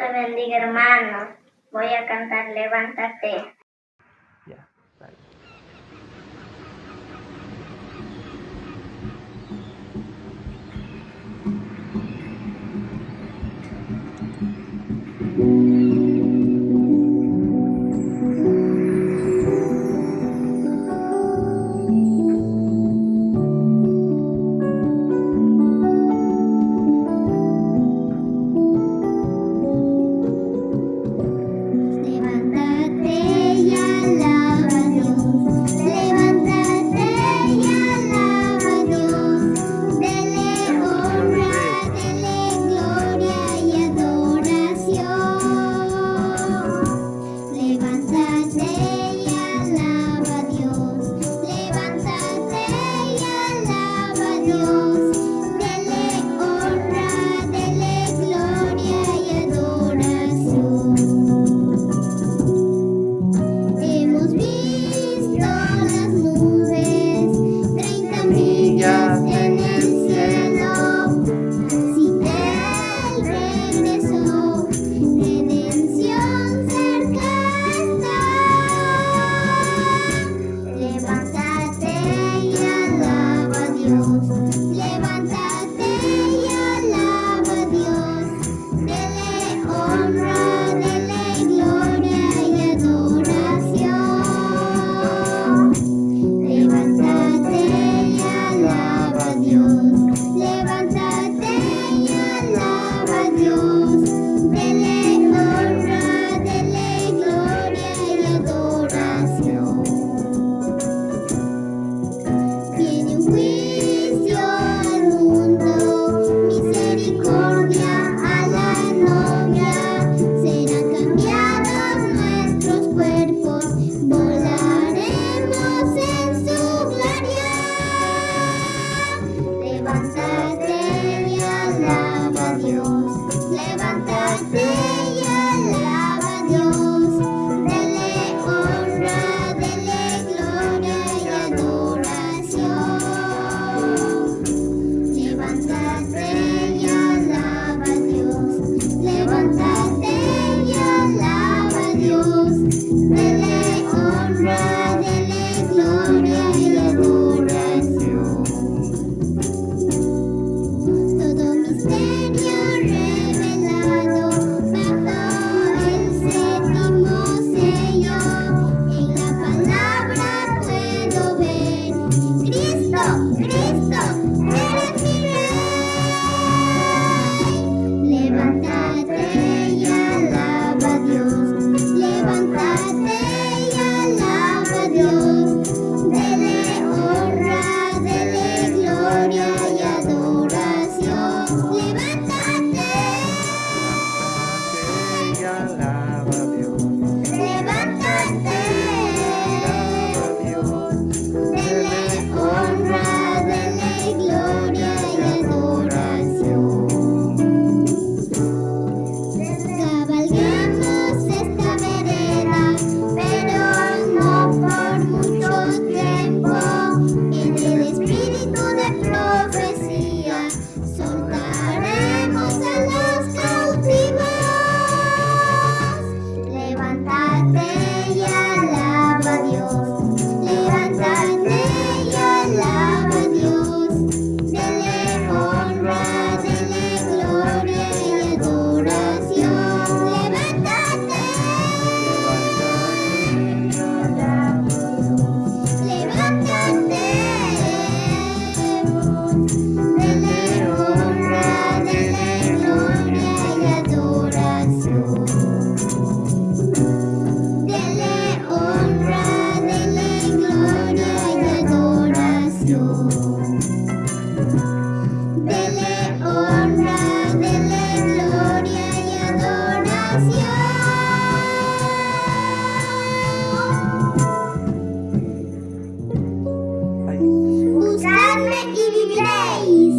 te bendiga, hermanos. Voy a cantar Levántate. Anne i Livrei.